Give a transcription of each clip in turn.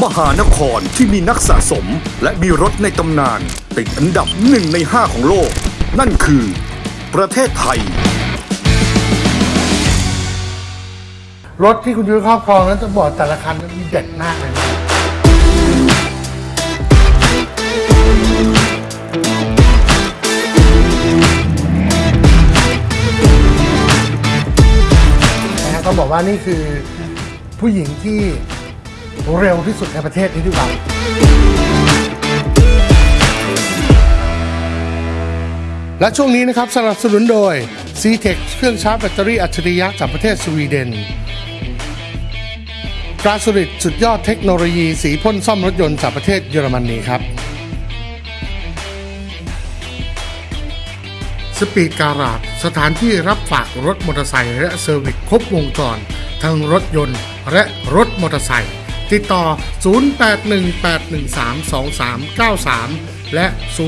มหานครที่มีนักสะสมและมีรถในตำนาน ติดอันดับหนึ่งในห้าของโลก นั่นคือ ประเทศไทย รถที่คุณยุ้ยครอบครองนั้นจะบอกแต่ละคันมีเด็ดมากเลยนะนะฮะต้องบอกว่านี่คือผู้หญิงที่ เร็วที่สุดในประเทศนี้ดีกว่าและช่วงนี้นะครับสนับสนุนโดย c t e c เครื่องชาร์จแบตเตอรี่อัจฉริยะจากประเทศสวีเดนกราสริดสุดยอดเทคโนโลยีสีพ่นซ่อมรถยนต์จากประเทศเยอรมนีครับSpeed Garage สถานที่รับฝากรถมอเตอร์ไซค์และ service ครบวงจร ทั้งรถยนต์และรถมอเตอร์ไซค์ ติดต่อ 0818132393 และ 0906643343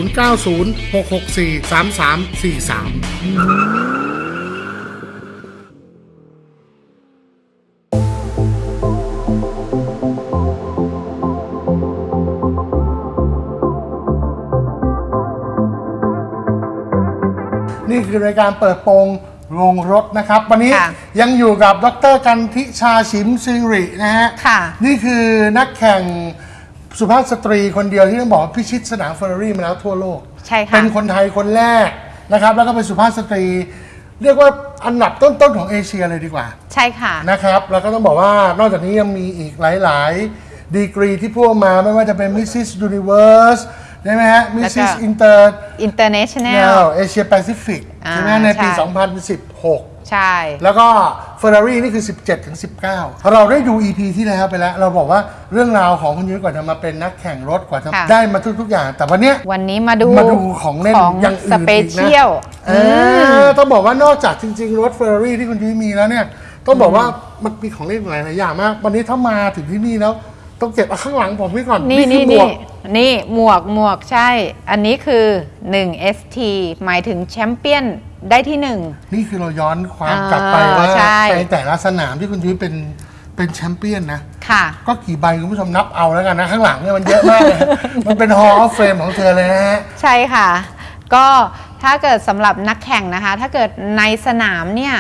นี่คือรายการเปิดโปง โรงรถนะครับ วันนี้ค่ะยังอยู่กับดรกันทิชาชิมซิงรินะฮะค่ะ นี่คือนักแข่งสุภาพสตรีคนเดียวที่ต้องบอกว่าพิชิตสนามเฟอร์รารี่มาแล้วทั่วโลก ใช่ค่ะ เป็นคนไทยคนแรกนะครับ แล้วก็เป็นสุภาพสตรี เรียกว่าอันดับต้นๆของเอเชียเลยดีกว่า ใช่ค่ะ นะครับแล้วก็ต้องบอกว่านอกจากนี้ยังมีอีกหลาย ๆ ดีกรีที่พูดมาไม่ว่าจะเป็น Mrs. Universe ใช่ไหมฮะแล้วก็ Mrs. Inter international เอเชียแปซิฟิกอ่าใช่ไหมในปีใช่2016 ใช่ แล้วก็ Ferrari นี่คือ 17 ถึง 19 เราได้ดู EP ที่แล้วไปแล้ว เราบอกว่าเรื่องราวของคุณยุ้ยกว่าจะมาเป็นนักแข่งรถกว่าจะค่ะได้มาทุก ๆ อย่าง แต่วันเนี้ยวันนี้มาดูมาดูของเล่นของอย่างอื่นสอีกนะ special เออต้องบอกว่านอกจากจริง ๆ รถ Ferrari ที่คุณยุ้ยมีแล้วเนี่ยต้องบอกว่ามันมีของเล่นหลายๆอย่างมาก วันนี้ถ้ามาถึงที่นี่แล้ว ต้องเก็บเอาข้างหลังผมไว้ก่อนนี่คืนี่หมวนี่กนี่หมวกหมวกใช่ อันนี้คือ 1 ST หมายถึงแชมเปี้ยนได้ที่1นี่คือเราย้อนความอ่ากลับไปว่าใช่ ในแต่ละสนามที่คุณยุ้ยเป็นเป็นแชมเปี้ยนนะ ค่ะ ก็กี่ใบคุณผู้ชมนับเอาแล้วกันนะ ข้างหลังเนี่ยมันเยอะมากเลย มันเป็น Hall of Fame ของเธอเลยนะฮะ ใช่ค่ะ ก็ถ้าเกิดสำหรับนักแข่งนะคะ ถ้าเกิดในสนามเนี่ย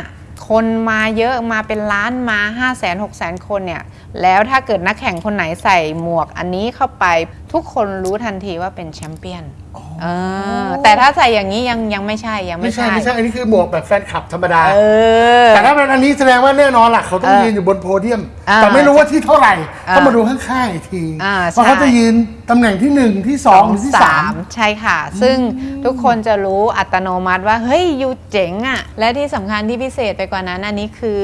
คนมาเยอะมาเป็นล้านมา 5 0 0 0 0 0 6 0 0 0 0 คนเนี่ย แล้วถ้าเกิดนักแข่งคนไหนใส่หมวกอันนี้เข้าไปทุกคนรู้ทันทีว่าเป็นแชมเปี้ยนเออแต่ถ้าใส่อย่างนี้ยังยังไม่ใช่ยังไม่ไม่ใช่ไม่ใช่อันนี้คือหมวกแบบแฟนคลับธรรมดาเออแต่ถ้าเป็นอันนี้แสดงว่าแน่นอนล่ะเขาต้องเออยืนอยู่บนโพเดียมอ่าแต่ไม่รู้ว่าที่เท่าไหร่อ่าต้องมาดูข้างๆอีกทีอ่าว่าเขาใช่จะยืนตำแหน่งที่หนึ่งที่สองหรือที่สามใช่ค่ะ ซึ่งทุกคนจะรู้อัตโนมัติว่า เฮ้ยยูเจ๋งอะ่ะ และที่สำคัญที่พิเศษไปกว่านั้นอันนี้คือ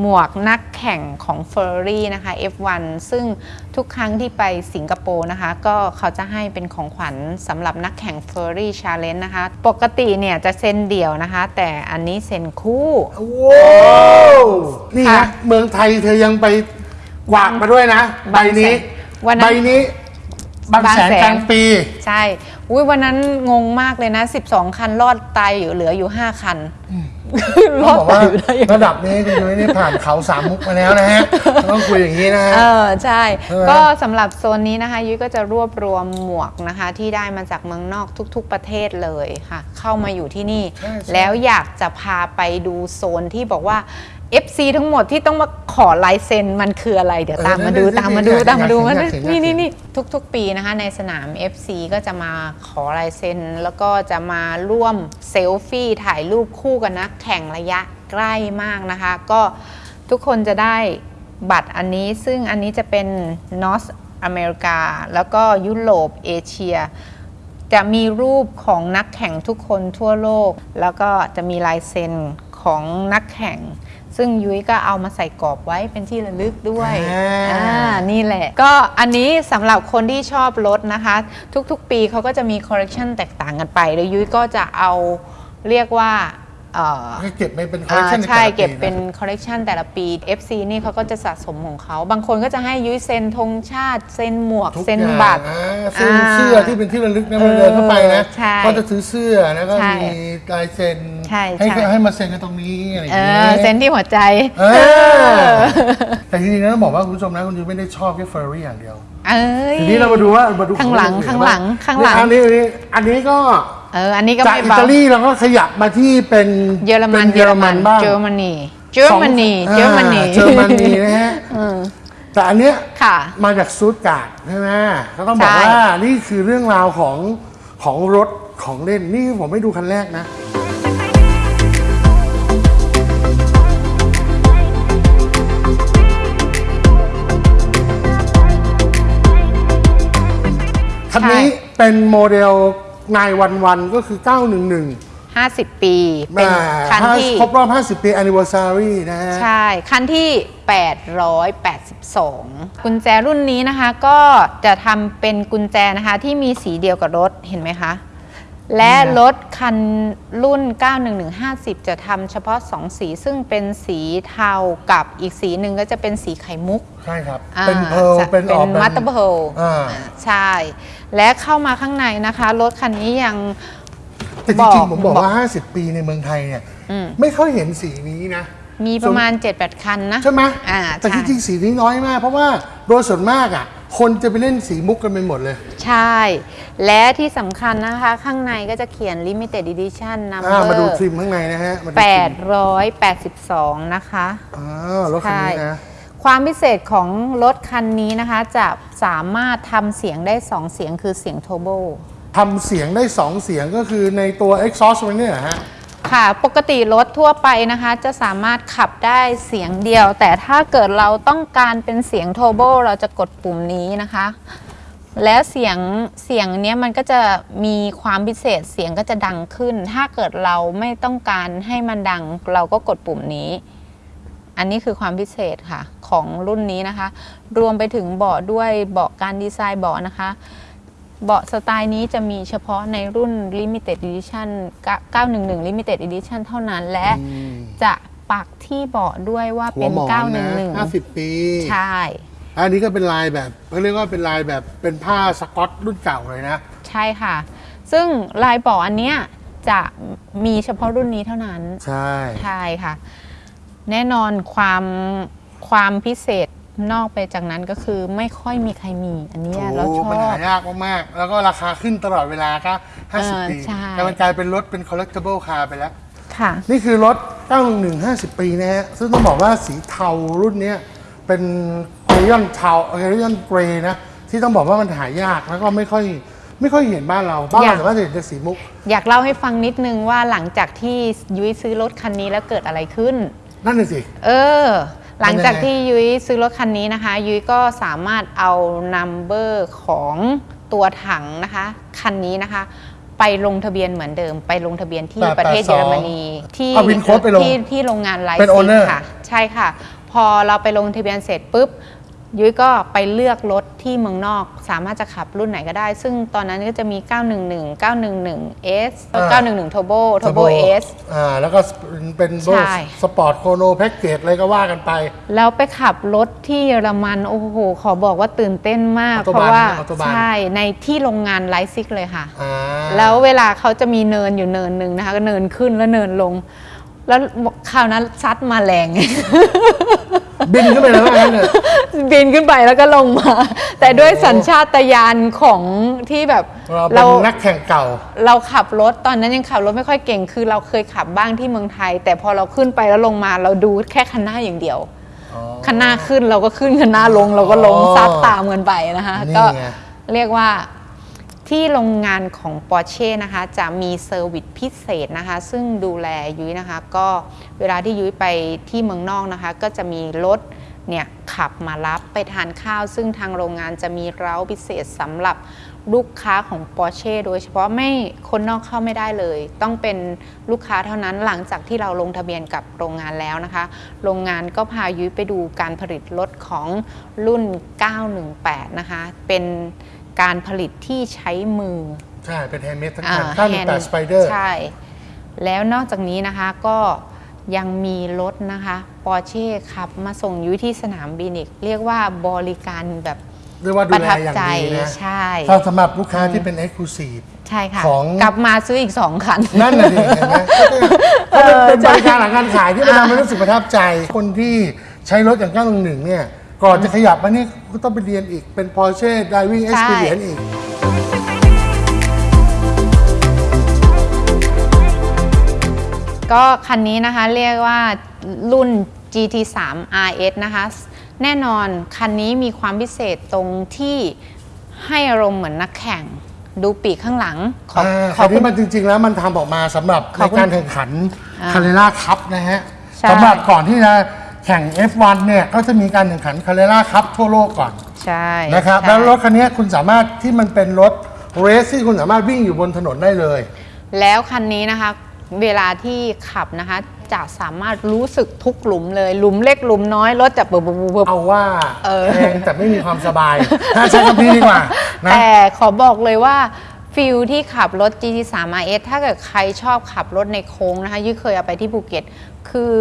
หมวกนักแข่งของ Ferrari นะคะ F1 ซึ่งทุกครั้งที่ไปสิงคโปร์นะคะ ก็เขาจะให้เป็นของขวัญสำหรับนักแข่ง Ferrari Challenge นะคะ ปกติเนี่ยจะเซ็นเดี่ยวนะคะ แต่อันนี้เซ็นคู่ว้าวนี่ค่ะฮะเมืองไทยเธอยังไปกวาดมาด้วยนะ ใบนี้วันนั้นใบนี้บางแสนบางแสนกลางปี ใช่ อุ้ยวันนั้นงงมากเลยนะ 12 คันรอดตายอยู่เหลืออยู่ 5 คัน รต้อองดบอกตาว่ายอยู่ได้ยังไง ระดับนี้คุณยุ้ยนี่ผ่านเขาสามมุกมาแล้วนะฮะต้องคุยอย่างนี้นะฮะ เออใช่ ใช่ไหม ก็สำหรับโซนนี้นะคะยุ้ยก็จะรวบรวมหมวกนะคะ ที่ได้มาจากเมืองนอกทุกๆประเทศเลยค่ะ เข้ามาอยู่ที่นี่ใช่ใช่แล้วอยากจะพาไปดูโซนที่บอกว่า FC ทั้งหมดที่ต้องมาขอลายเซ็นมันคืออะไร เดี๋ยวตามมาดูเออตามมาดูอยากตามมาดูอยากมันอยากเห็นอยากเห็นี่นนี่นี่ทุกๆ ปีนะคะในสนาม FC ก็จะมาขอลายเซ็นแล้วก็จะมาร่วมเซลฟี่ถ่ายรูปคู่กันนักแข่งระยะใกล้มากนะคะ ก็ทุกคนจะได้บัตรอันนี้ซึ่งอันนี้จะเป็นนอสอเมริกา แล้วก็ยุโรปเอเชีย จะมีรูปของนักแข่งทุกคนทั่วโลก แล้วก็จะมีลายเซ็น ของนักแข่ง ซึ่งยุ้ยก็เอามาใส่กรอบไว้เป็นที่ระลึกด้วยอ่า อ่านี่แหละ ก็อันนี้สำหรับคนที่ชอบรถนะคะ ทุกๆ ปีเขาก็จะมีคอลเลกชันแตกต่างกันไป แล้วยุ้ยก็จะเอาเรียกว่าเอ่อให้เก็บไปเป็นคอลเลคชันอ่าใช่เก็บเป็นคอลเลกชันแต่ละปี FC นี่เขาก็จะสะสมของเขา บางคนก็จะให้ยุ้ยเซ็นธงชาติ เซ็นหมวกทุกเซ็นอย่างบัตรอ่าซึ่งอ่าเสื้อที่เป็นที่ระลึกนะมันเดินเข้าไปนะใช่ก็จะถือเสื้อแล้วก็ใช่ มีลายเซ็น ใช่ ให้ใช่ให้มาเซ็นกันตรงนี้อะไรอย่างเองี้อเซนที่หัวใจ เออแต่จริงๆแล้วต้องบอกว่าคุณผู้ชมนะคุณยูไม่ได้ชอบแค่เฟอร์รี่อย่างเดียว เอ้ย ทีนี้เรามาดูว่ามาดูข้างหลังออื่นข้างหลังบ้ข้างหลัง อันนี้อันนี้อันนี้ก็เอออันนี้ก็จากไม่อิเบาตาลีเราก็ขยับมาที่เป็นเยอรมันป็เยอรมันบ้างเยอรมนีเยอรมนีสองเยอรมนีอ่าเยอรมนีนะฮะแต่อันเนี้ย ค่ะ มาจากซูดการ์ดใช่ไหมก็ต้องบอกใช่ ว่านี่คือเรื่องราวของของรถของเล่น นี่ผมไม่ดูคันแรกนะ คันนี้เป็นโมเดล911ก็คือ 911 50 ปี เป็นอ่าคันที่ครบรอบ 50 ปี anniversary นะฮะ ใช่ คันที่ 882 กุญแจรุ่นนี้นะคะ ก็จะทำเป็นกุญแจนะคะที่มีสีเดียวกับรถ เห็นไหมคะ และรถคันรุ่น 91150 จะทำเฉพาะ 2 สีซึ่งเป็นสีเทากับอีกสีหนึ่งก็จะเป็นสีไข่มุก ใช่ครับ อ่าเป็นเพร์ลจะเป็นออกมัตเตอร์เพลอ่าใช่ และเข้ามาข้างในนะคะ รถคันนี้ยัง แต่จบอริงกๆผมบอกบอกว่า 50 ปีในเมืองไทยเนี่ย อืม ไม่ค่อยเห็นสีนี้นะ มีประมาณ 7-8 คันนะใช่ไหมอ่าแต่ใช่จริงๆสีนี้น้อยมาก เพราะว่าโดยส่วนมากอะ คนจะไปเล่นสีมุกกันไปหมดเลย ใช่ และที่สำคัญนะคะ ข้างในก็จะเขียน Limited Edition อ่ามาดู Number ทริมข้างในนะฮะมาดูทริม882 นะคะ อ่ารถคันนี้นะ ความพิเศษของรถคันนี้นะคะ จะสามารถทำเสียงได้ 2 เสียงคือเสียงโทโบ ทำเสียงได้ 2 เสียงก็คือในตัว exhaust มันเนี่ยเหรอฮะ ค่ะ ปกติรถทั่วไปนะคะ จะสามารถขับได้เสียงเดียว แต่ถ้าเกิดเราต้องการเป็นเสียงโทโบเราจะกดปุ่มนี้นะคะ แล้วเสียงเสียงเนี้ยมันก็จะมีความพิเศษเสียงก็จะดังขึ้น ถ้าเกิดเราไม่ต้องการให้มันดังเราก็กดปุ่มนี้ อันนี้คือความพิเศษค่ะของรุ่นนี้นะคะ รวมไปถึงเบาะด้วยเบาะการดีไซน์เบาะนะคะ เบาะสไตล์นี้จะมีเฉพาะในรุ่น Limited Edition 911 Limited Edition เท่านั้นและจะปักที่เบาะด้วยว่าหัเป็วนหมอนนะ911 50 ปี ใช่ อันนี้ก็เป็นลายแบบเขาเรียกว่าเป็นลายแบบเป็นผ้าสกอตรุ่นเก่าเลยนะ ใช่ค่ะ ซึ่งลายเบาะอันเนี้ยจะมีเฉพาะรุ่นนี้เท่านั้น ใช่ใช่ค่ะ แน่นอนความความพิเศษนอกไปจากนั้นก็คือไม่ค่อยมีใครมี อันเนี้ยเราถูชกอมันบหายากมากๆ แล้วก็ราคาขึ้นตลอดเวลาก็เออ50 ปีใช่แต่มันกลายเป็นรถเป็น collectible car ไปแล้ว ค่ะ นี่คือรถ 911 50 ปีนะฮะ ซึ่งต้องบอกว่าสีเทารุ่นเนี้ยเป็นเอ ริยอนเทาเอริยอนเกรย์นะ ที่ต้องบอกว่ามันหายากแล้วก็ไม่ค่อยไม่ค่อยเห็นบ้านเราบ้านอเรายากแต่ว่าจะเห็นแต่สีมุก อยากเล่าให้ฟังนิดนึงว่าหลังจากที่ยุ้ยซื้อรถคันนี้แล้วเกิดอะไรขึ้น นั่นน่ะสิ เออ หลังจากเป็นยังไงที่ยุ้ยซื้อรถคันนี้นะคะ ยุ้ยก็สามารถเอานัมเบอร์ของตัวถังนะคะ คันนี้นะคะ ไปลงทะเบียนเหมือนเดิม ไปลงทะเบียนที่882ประเทศเยอรมนีที่เอา VIN code ไปลงที่ที่โรงงานไลเป็นซิ owner ค่ะ ใช่ค่ะ พอเราไปลงทะเบียนเสร็จปุ๊บ ยุ้ยก็ไปเลือกรถที่เมืองนอก สามารถจะขับรุ่นไหนก็ได้ ซึ่งตอนนั้นก็จะมี 911 911 S 911 Turbo Turbo S อ่าแล้วก็เป็นโบใช่ Sport Chrono Package อะไรก็ว่ากันไป แล้วไปขับรถที่เยอรมัน โอ้โห ขอบอกว่าตื่นเต้นมาก Autobahn เพราะว่า Autobahn ใช่ในที่โรงงาน Leipzig เลยค่ะอ่าแล้วเวลาเขาจะมีเนินอยู่เนินหนึ่งนะคะ ก็เนินขึ้นแล้วเนินลง แล้วคราวนั้นซัดมาแรง บินขึ้นไปแล้วว่างั้นเลยบินขึ้นไปแล้วก็ลงมา แต่ด้วยสัญชาตญาณของที่แบบเราเป็นนักแข่งเก่า เราขับรถตอนนั้นยังขับรถไม่ค่อยเก่ง คือเราเคยขับบ้างที่เมืองไทย แต่พอเราขึ้นไปแล้วลงมาเราดูแค่คันหน้าอย่างเดียวคันหน้าขึ้นเราก็ขึ้นคันหน้าลง เราก็ลงอ๋อซัดตามกันไปนะคะนี่ก็ไงเรียกว่า ที่โรงงานของ Porsche นะคะจะมี service พิเศษนะคะ ซึ่งดูแลยุ้ยนะคะ ก็เวลาที่ยุ้ยไปที่เมืองนอกนะคะ ก็จะมีรถเนี่ยขับมารับไปทานข้าว ซึ่งทางโรงงานจะมีเร้าพิเศษสำหรับลูกค้าของ Porsche โดยเฉพาะไม่คนนอกเข้าไม่ได้เลย ต้องเป็นลูกค้าเท่านั้นหลังจากที่เราลงทะเบียนกับโรงงานแล้วนะคะ โรงงานก็พายุ้ยไปดูการผลิตรถของรุ่น 918 นะคะ เป็น การผลิตที่ใช้มือ ใช่ เป็น handmade ทั้งอ่าคัน hand 918 Spider ใช่ แล้วนอกจากนี้นะคะก็ยังมีรถนะคะปอร์เช่ขับมาส่งยุ้ยที่สนามบินอีก เรียกว่าบริการแบบเรียกว่าดูแลประทับใจอย่างดีนะใช่ถ้าสำหรับลูกค้าที่เป็น Exclusive ใช่ค่ะของกลับมาซื้ออีก2คัน นั่นน่ะดิเห็นไหมก็เป็นเป็นใช่บริการหลังการขายที่มันทำให้รู้สึกประทับใจ คนที่ใช้รถอย่าง 911 เนี่ย ก่อนจะขยับมานี่ ก็ต้องไปเรียนอีกเป็น Porsche Driving ใช่ Experience อีก ก็คันนี้นะคะเรียกว่ารุ่น GT3 RS นะคะ แน่นอนคันนี้มีความพิเศษตรงที่ให้อารมณ์เหมือนนักแข่ง ดูปีกข้างหลังขออ่าขอคันคุนี้ณมันจริง ๆ แล้วมันทำออกมาสำหรับขอบคุณในการแข่งขันอ่าคาเรล่าคัพนะฮะใช่ สำหรับก่อนที่จะ แข่ง F1 เนี่ยก็จะมีการแข่งขัน Carrera Cup ทั่วโลกก่อนใช่นะครับใช่แล้วรถคันนี้คุณสามารถที่มันเป็นรถ race ที่คุณสามารถวิ่งอยู่บนถนนได้เลย แล้วคันนี้นะคะเวลาที่ขับนะคะ จะสามารถรู้สึกทุกหลุมเลยหลุมเล็กหลุมน้อยรถจะบบบบบบเอาว่าเออแพงแต่ไม่มีความสบายถ้าใช้คำนี้ดีกว่านะแต่ขอบอกเลยว่า feel ที่ขับรถ GT3 RS ถ้าเกิดใครชอบขับรถในโค้งนะคะ ยุ้ยเคยเอาไปที่ภูเก็ต คือ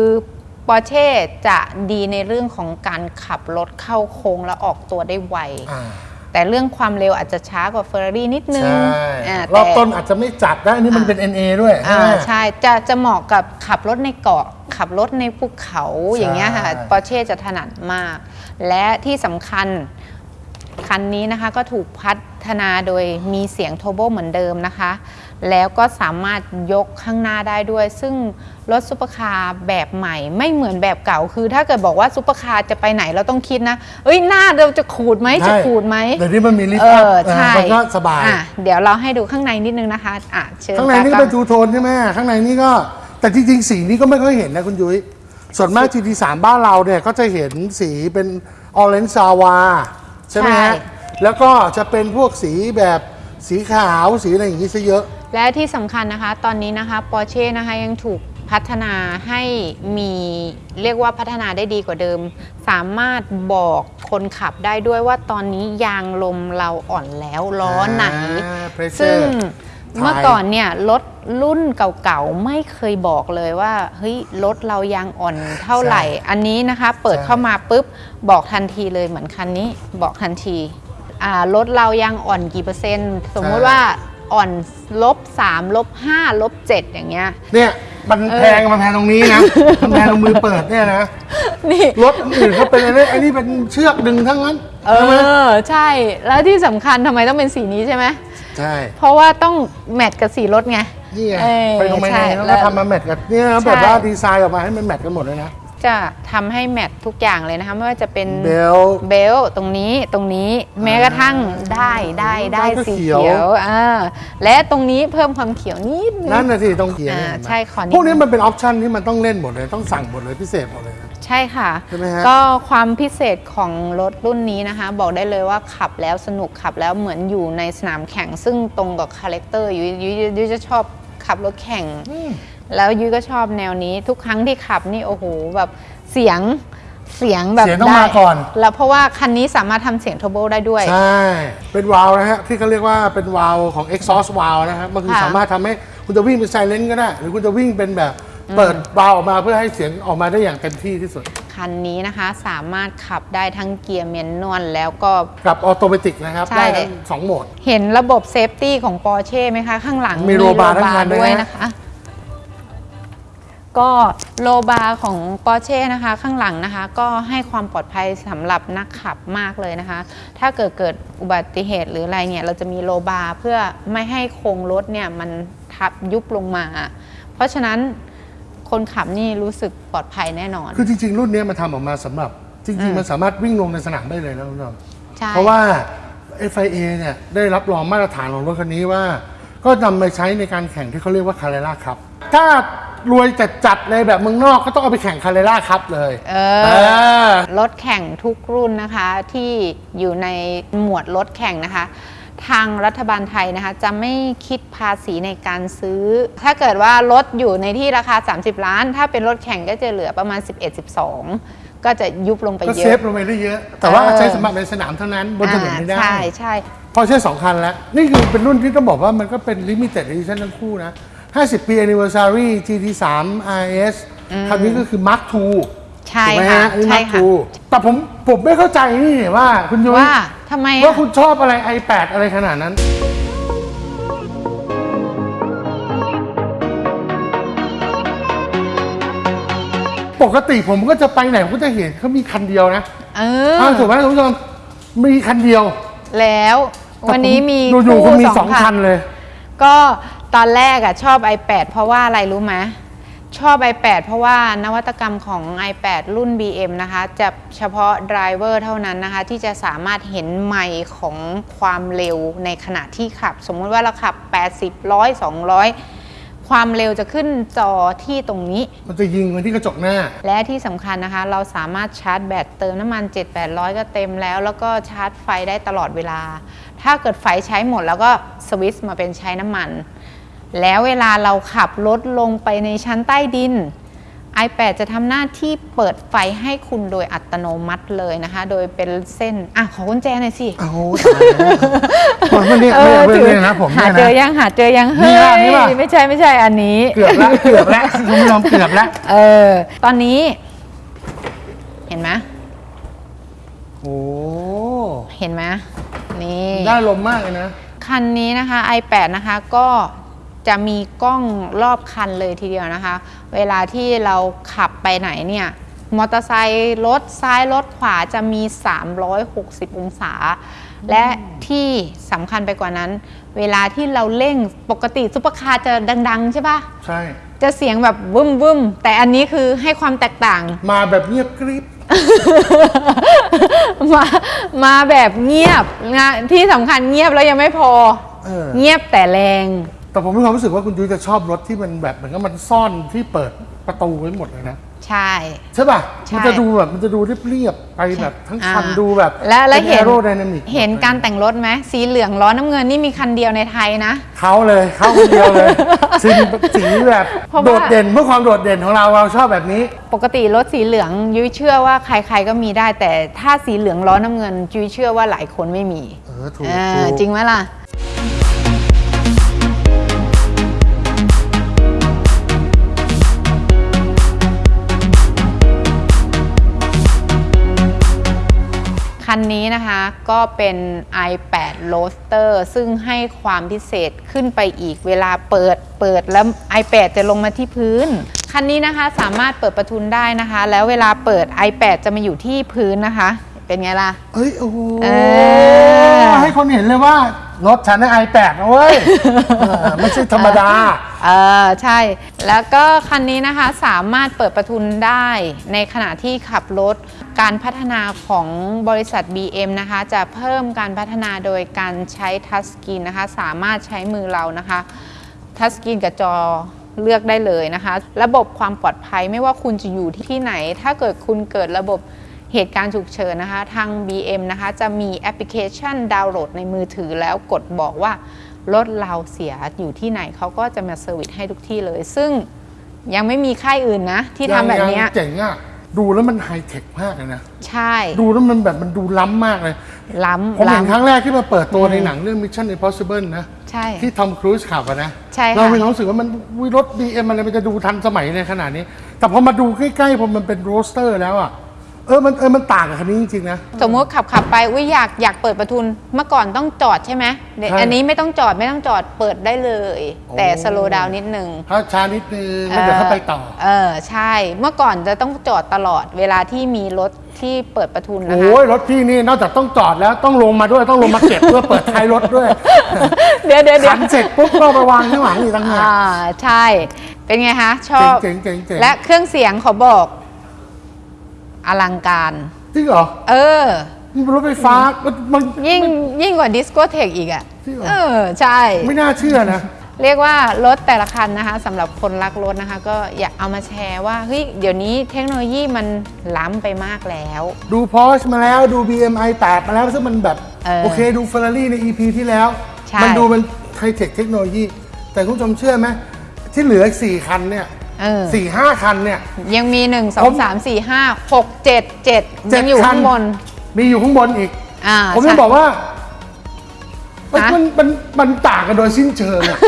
ปอร์เช่จะดีในเรื่องของการขับรถเข้าโค้งและออกตัวได้ไว อ่าแต่เรื่องความเร็วอาจจะช้ากว่า Ferrari นิดนึงใช่อ่ารอบแต่ต้นอาจจะไม่จัดได้อันนี้มันเป็น NA ด้วยอ่าไหม ใช่จะจะเหมาะกับขับรถในเกาะ ขับรถในภูเขาใช่อย่างเงี้ยค่ะปอร์เช่จะถนัดมาก และที่สำคัญ คันนี้นะคะก็ถูกพัฒนาโดยมีเสียงโทโบเหมือนเดิมนะคะ แล้วก็สามารถยกข้างหน้าได้ด้วย ซึ่งรถซุปเปอร์คาร์แบบใหม่ ไม่เหมือนแบบเก่าคือ ถ้าเกิดบอกว่าซุปเปอร์คาร์จะไปไหนเราต้องคิดนะ เอ้ยหน้าเราจะขูดไหมจะใช่ขูดไหมเดี๋ยวนี้มันมี lift up เออใช่มันก็สบายอะเดี๋ยวเราให้ดูข้างในนิดนึงนะคะอะเชิญข้างในนี่ก็ตเป็นท two-tone ใช่ไหมข้างในนี่ก็แต่จริงๆสีนี้ก็ไม่ค่อยเห็นนะคุณยุ้ยส่วนมาก GT3 บ้านเราเนี่ยก็จะเห็นสีเป็นออเรนจ์ซาวาใช่ไหมฮะแล้วก็จะเป็นพวกสีแบบสีขาวสีอะไรอย่างนี้ซะเยอะ และที่สำคัญนะคะ ตอนนี้นะคะปอร์เช่นะคะยังถูกพัฒนาให้มีเรียกว่าพัฒนาได้ดีกว่าเดิม สามารถบอกคนขับได้ด้วยว่าตอนนี้ยางลมเราอ่อนแล้วล้อไหนอ่า pressure ซึ่งถ่ายเมื่อก่อนเนี่ยรถรุ่นเก่าๆ ไม่เคยบอกเลยว่าเฮ้ยรถเรายางอ่อนเท่าไหร่ อันนี้นะคะ เปิดเข้ามาปุ๊บบอกทันทีเลยเหมือนคันนี้บอกทันทีอ่ารถเรายางอ่อนกี่เปอร์เซ็นต์ สมมติว่า อ่อนลบ3ลบ5ลบ7อย่างเงี้ย เนี่ยมันแพงมันแพงตรงนี้นะมันแพงตรงมือเปิดเนี่ยนะนี่รถอื่นเขาเป็นอะไรอันนี้เป็นเชือกดึงทั้งนั้น เอใช่ไหมอใช่ แล้วที่สำคัญทำไมต้องเป็นสีนี้ใช่ไหมใช่ เพราะว่าต้องmatch กับสีรถไงนี่ไงเออไปตรงไปใช่ในแล้วแล้ก็วทำมา match กับเนี่ยนะแบบว่าดีไซน์ออกมาให้มัน match กันหมดเลยนะ จะทำให้ match ทุกอย่างเลยนะคะไม่ว่าจะเป็น belt belt ตรงนี้ตรงนี้แม้กระทั่งได้ได้ได้ได้ก็สีเขียวเขียวอ่าและตรงนี้เพิ่มความเขียวนิดนึงนั่นนะสิต้องเขียวอ่าเห็นไหมใช่ขอนิดพวกนี้มันเป็น option ที่มันต้องเล่นหมดเลยต้องสั่งหมดเลยพิเศษหมดเลยนะใช่ค่ะใช่ไหมฮะก็ความพิเศษของรถรุ่นนี้นะคะ บอกได้เลยว่าขับแล้วสนุกขับแล้วเหมือนอยู่ในสนามแข่งซึ่งตรงกับ character ยุ้ยยุ้ยยุ้ยจะชอบขับรถแข่ง แล้วยุ้ยก็ชอบแนวนี้ ทุกครั้งที่ขับนี่โอ้โหแบบเสียงเสียงแบบเสียงต้องได้มาก่อน แล้วเพราะว่าคันนี้สามารถทำเสียงเทอร์โบได้ด้วย ใช่ เป็นวาล์วนะฮะ ที่เขาเรียกว่าเป็นวาล์วของ exhaust valve นะครับมันคือค่ะสามารถทำให้คุณจะวิ่งเป็น silent ก็ได้ หรือคุณจะวิ่งเป็นแบบเปิดวาล์วออกมาเพื่อให้เสียงออกมาได้อย่างเต็มที่ที่สุด คันนี้นะคะสามารถขับได้ทั้งเกียร์ manual แล้วก็กับ automatic นะครับใช่ได้ทั้งสองโหมด เห็นระบบ safety ของปอร์เช่ไหมคะ ข้างหลังมี roll bar ทั้งคันด้วยด้วยนะนะคะ ก็ roll bar ของปอร์เช่นะคะ ข้างหลังนะคะ ก็ให้ความปลอดภัยสำหรับนักขับมากเลยนะคะ ถ้าเกิดเกิดอุบัติเหตุหรืออะไรเนี่ย เราจะมี roll bar เพื่อไม่ให้โครงรถเนี่ยมันทับยุบลงมา เพราะฉะนั้นคนขับนี่รู้สึกปลอดภัยแน่นอน คือจริง ๆ รุ่นนี้มันทำออกมาสำหรับ จริง ๆ มันสามารถวิ่งลงในสนามได้เลยนะคุณผู้ชมใช่ เพราะว่า FIA เนี่ยได้รับรองมาตรฐานของรถคันนี้ว่า ก็นำมาใช้ในการแข่งที่เขาเรียกว่าคา r ร e ล่าครับ ถ้า รวยจัดจัดๆเลยแบบเมืองนอกก็ต้องเอาไปแข่งคา r ร e ล่าครับเลยเอเอออ รถแข่งทุกรุ่นนะคะที่อยู่ในหมวดรถแข่งนะคะ ทางรัฐบาลไทยนะคะ จะไม่คิดภาษีในการซื้อ ถ้าเกิดว่ารถอยู่ในที่ราคา 30 ล้าน ถ้าเป็นรถแข่งก็จะเหลือประมาณ 11-12 ก็จะยุบลงไปก็เยเซอะฟลงไปได้เยอะ แต่ว่าเออ ใช้สำหรับในสนามเท่านั้นบนถนนไม่ได้อ่าใช่ใช่ พอใช้สองคันแล้ว นี่คือเป็นรุ่นที่ต้องบอกว่ามันก็เป็น limited edition ทั้งคู่นะ 50 ปี anniversary GT3 RS คันนี้ก็คือ Mark 2ใช่ไหมฮะนี่ใ Mark ค่แต่ผมผมไม่เข้าใจนี่ว่าคุณยุ้ยว่าทำไมว่าคุณชอบอะไร i8 อะไรขนาดนั้น ปกติผมก็จะไปไหนผมก็จะเห็นเขามีคันเดียวนะเออ ถูกไหมคุณผู้ชมมีคันเดียวแล้ววันนี้มีอยู่ๆก็มีสองคันเลย ก็ ตอนแรกอะชอบ iPad เพราะว่าอะไรรู้ไหมชอบ iPad เพราะว่านวัตกรรมของ iPad รุ่น BM นะคะ จะเฉพาะ driver เท่านั้นนะคะ ที่จะสามารถเห็นไมล์ของความเร็วในขณะที่ขับ สมมุติว่าเราขับ 80 100 200 ความเร็วจะขึ้นจอที่ตรงนี้ มันจะยิงไปที่กระจกหน้า และที่สำคัญนะคะ เราสามารถชาร์จแบตเติมน้ำมัน 7-800 ก็เต็มแล้ว แล้วก็ชาร์จไฟได้ตลอดเวลา ถ้าเกิดไฟใช้หมดแล้วก็สวิตช์มาเป็นใช้น้ำมัน แล้วเวลาเราขับรถลงไปในชั้นใต้ดิน iPad จะทำหน้าที่เปิดไฟให้คุณโดยอัตโนมัติเลยนะคะ โดยเป็นเส้น อะ ขอกุญแจหน่อยสิโอ้โหตายแล้วผมไม่เนี่ยไม่ไม่ไม่นะผมหาเนี่ยเจอนะยังหาเจอยังนี่เฮ้ป่ะนี่ป่ะยไม่ใช่ไม่ใช่อันนี้ เกือบแล้วเกือบแล้วคุณผู้ชมเกือบแล้วเออ ตอนนี้ เห็นไหมโอ้เห็นไหมนี่ได้ลมมากเลยนะ คันนี้นะคะ i8 นะคะก็ จะมีกล้องรอบคันเลยทีเดียวนะคะ เวลาที่เราขับไปไหนเนี่ยมอเตอร์ไซค์รถซ้ายรถขวาจะมี 360 องศา และที่สำคัญไปกว่านั้น เวลาที่เราเร่งปกติซุปเปอร์คาร์จะดัง ๆ ใช่ปะใช่ จะเสียงแบบวึมวึมๆแต่อันนี้คือให้ความแตกต่าง มาแบบเงียบกริบมามาแบบเงียบนะที่สำคัญเงียบแล้วยังไม่พอเออเงียบแต่แรง แต่ผมมีความรู้สึกว่าคุณยุ้ยจะชอบรถที่มันแบบเหมือนกับมันซ่อนที่เปิดประตูไว้หมดเลยนะ ใช่ ใช่ป่ะ ใช่มันจะดูแบบมันจะดูเรียบๆไปแบบทั้งคันอ่า ดูแบบและและเห็น โรไดนามิกเห็นการแต่งรถไหมสีเหลืองล้อน้ำเงินนี่มีคันเดียวในไทยนะ เขาเลยเขาคนเดียวเลยสีสีแบบเพราะว่า โดดเด่นเพื่อความโดดเด่นของเราเราชอบแบบนี้ ปกติรถสีเหลืองยุ้ยเชื่อว่าใครๆก็มีได้ แต่ถ้าสีเหลืองล้อน้ำเงินยุ้ยเชื่อว่าหลายคนไม่มีเออถูกเอถูอกจริงไหมล่ะ คันนี้นะคะก็เป็น i8 Roadster ซึ่งให้ความพิเศษขึ้นไปอีกเวลาเปิดเปิดแล้ว i8 จะลงมาที่พื้น คันนี้นะคะสามารถเปิดประทุนได้นะคะ แล้วเวลาเปิด i8 จะมาอยู่ที่พื้นนะคะ เป็นไงล่ะเอ้ย โอ้โหเออ ให้คนเห็นเลยว่า รถฉันใน iPad นะเว้ย เออไม่ใช่ธรรมดา เออใช่ แล้วก็คันนี้นะคะสามารถเปิดประทุนได้ในขณะที่ขับรถ การพัฒนาของบริษัท BM นะคะ จะเพิ่มการพัฒนาโดยการใช้ touch screen นะคะ สามารถใช้มือเรานะคะ touch screen กับจอเลือกได้เลยนะคะ ระบบความปลอดภัยไม่ว่าคุณจะอยู่ที่ไหน ถ้าเกิดคุณเกิดระบบเหตุการณ์ฉุกเฉินนะคะ ทาง BM นะคะ จะมีแอปพลิเคชันดาวน์โหลดในมือถือแล้วกดบอกว่า รถเราเสียอยู่ที่ไหนเขาก็จะมา service ให้ทุกที่เลย ซึ่งยังไม่มีค่ายอื่นนะ ที่ทำแบบเนี้ยยังเจ๋งอะดูแล้วมันไฮเทคมากเลยนะ ใช่ ดูแล้วมันแบบมันดูล้ำมากเลย ล้ผมำเห็นครั้ล้ำงแรกที่มาเปิดตัวในหนังเรื่อง Mission Impossible นะ ใช่ ที่ Tom Cruise ขับอะนะ ใช่ค่ะเรามีความรู้สึกว่ามันอุ๊ยรถ BM อะไรมันจะดูทันสมัยในขนาดนี้ แต่พอมาดูใกล้ๆพอมันเป็น roadster แล้วอะ เออมันเออมันต่างกับคันนี้จริงๆนะ สมมติขับขับไปอุ้ยอยากอยากเปิดประทุนเมื่อก่อนต้องจอดใช่ไหมเดี๋ยวใช่ อันนี้ไม่ต้องจอดไม่ต้องจอดเปิดได้เลยโอ้แต่สโลว์ดาวนิดนึง ถ้าช้านิดนึงแล้วเดี๋ยวเขาไปต่อ เออใช่ เมื่อก่อนจะต้องจอดตลอดเวลาที่มีรถที่เปิดประทุนนะคะ โอ้ยรถพี่นี่นอกจากต้องจอดแล้วต้องลงมาด้วยต้องลงมาเก็บ เพื่อเปิดท้ายรถด้วยเดี๋ยวเดี๋ยวเดี๋ยขัวนเสร็จปุ๊บก็ไปวางข้างหลังอีกต่างหากอ่าใช่ เป็นไงคะ ชอบ เจ๋งๆเจ๋งๆเจ๋งๆและเครื่องเสียงขอบอก อลังการ จริงเหรอ เออมันเป็นรถไฟฟ้ามันมัน ยิ่งยิ่งกว่าดิสโกเทกอีกอะจริงเหรอ เออ ใช่ ไม่น่าเชื่อนะ เรียกว่ารถแต่ละคันนะคะสำหรับคนรักรถนะคะ ก็อยากเอามาแชร์ว่าเฮ้ยเดี๋ยวนี้เทคโนโลยีมันล้ำไปมากแล้ว ดู Porsche มาแล้วดู BMI 8มาแล้วซึ่งมันแบบ เออโอเคดู Ferrari ใน EP ที่แล้ว ใช่ มันดูเป็น hi-tech technology แต่คุณผู้ชมเชื่อไหมที่เหลืออีกสี่คันเนี่ย เออ สี่ห้าคันเนี่ย ยังมี1ผ2ม3 4 5 6 7 7 เจ็ยัดงอยู่คัข้างบน มีอยู่ข้างบนอีก อ่าผมจะใช่ บอกว่า มันฮะ มันมันมันต่างกันโดยสิ้นเชิงอะ